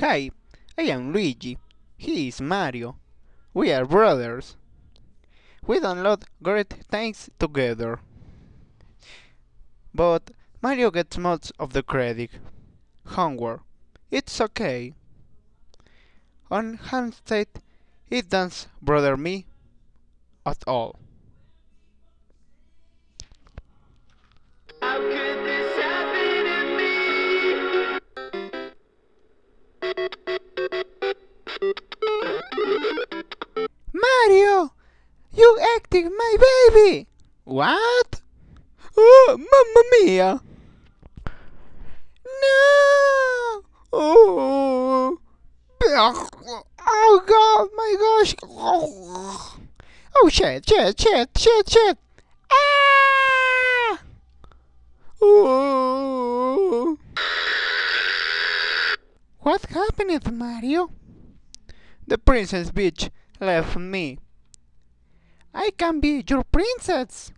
Hi, I am Luigi. He is Mario. We are brothers. We download great things together. But Mario gets most of the credit. Homework. It's okay. On Handset, it doesn't bother me at all. You my baby! What? Oh, mamma mia! No! Oh! Oh god, my gosh! Oh shit, shit, shit, shit, shit! Ah! Oh! What happened, Mario? The Princess Peach left me. I can be your princess.